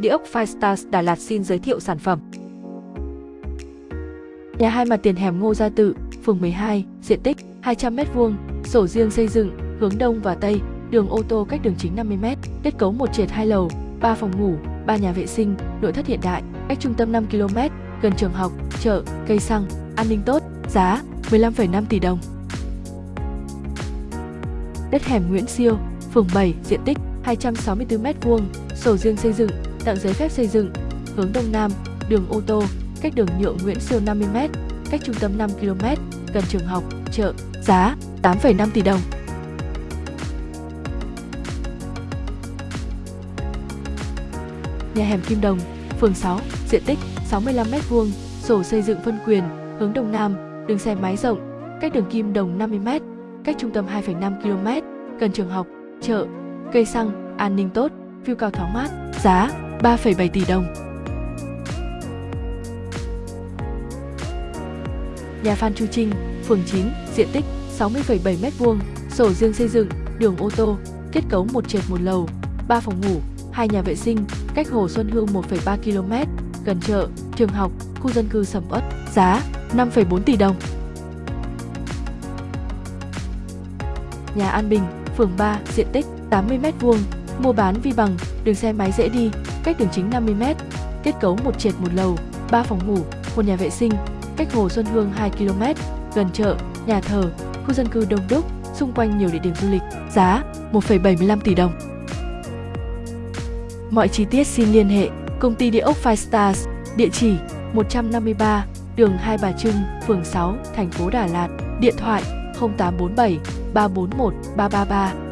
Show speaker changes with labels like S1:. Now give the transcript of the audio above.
S1: Địa ốc Firestars Đà Lạt xin giới thiệu sản phẩm. Nhà hai mặt tiền hẻm Ngô Gia Tự, phường 12, diện tích 200m2, sổ riêng xây dựng, hướng đông và tây, đường ô tô cách đường chính 50m, kết cấu một trệt hai lầu, 3 phòng ngủ, 3 nhà vệ sinh, nội thất hiện đại, cách trung tâm 5 km, gần trường học, chợ, cây xăng, an ninh tốt, giá 15,5 tỷ đồng. Đất hẻm Nguyễn Siêu, phường 7, diện tích 264m2, sổ riêng xây dựng, tặng giấy phép xây dựng, hướng đông nam, đường ô tô, cách đường nhựa Nguyễn Siêu 50m, cách trung tâm 5 km, gần trường học, chợ, giá 8,5 tỷ đồng. Nhà hẻm Kim Đồng, phường 6, diện tích 65m2, sổ xây dựng phân quyền, hướng đông nam, đường xe máy rộng, cách đường Kim Đồng 50m, cách trung tâm 2,5 km, gần trường học, chợ, cây xăng, an ninh tốt, view cao thoáng mát, giá 3,7 tỷ đồng. Nhà Phan Chu Trinh, phường 9, diện tích 60,7 m2, sổ riêng xây dựng, đường ô tô, kết cấu một trệt một lầu, 3 phòng ngủ, hai nhà vệ sinh, cách Hồ Xuân Hương 1,3 km, gần chợ, trường học, khu dân cư sầm uất, giá 5,4 tỷ đồng. Nhà An Bình, phường 3, diện tích 80m2, mua bán vi bằng, đường xe máy dễ đi, cách đường chính 50m, kết cấu một trệt một lầu, 3 phòng ngủ, một nhà vệ sinh, cách Hồ Xuân Hương 2 km, gần chợ, nhà thờ, khu dân cư đông đúc, xung quanh nhiều địa điểm du lịch, giá 1,75 tỷ đồng. Mọi chi tiết xin liên hệ công ty địa ốc Five Stars, địa chỉ 153, đường Hai Bà Trưng, phường 6, thành phố Đà Lạt, điện thoại 0847 341 333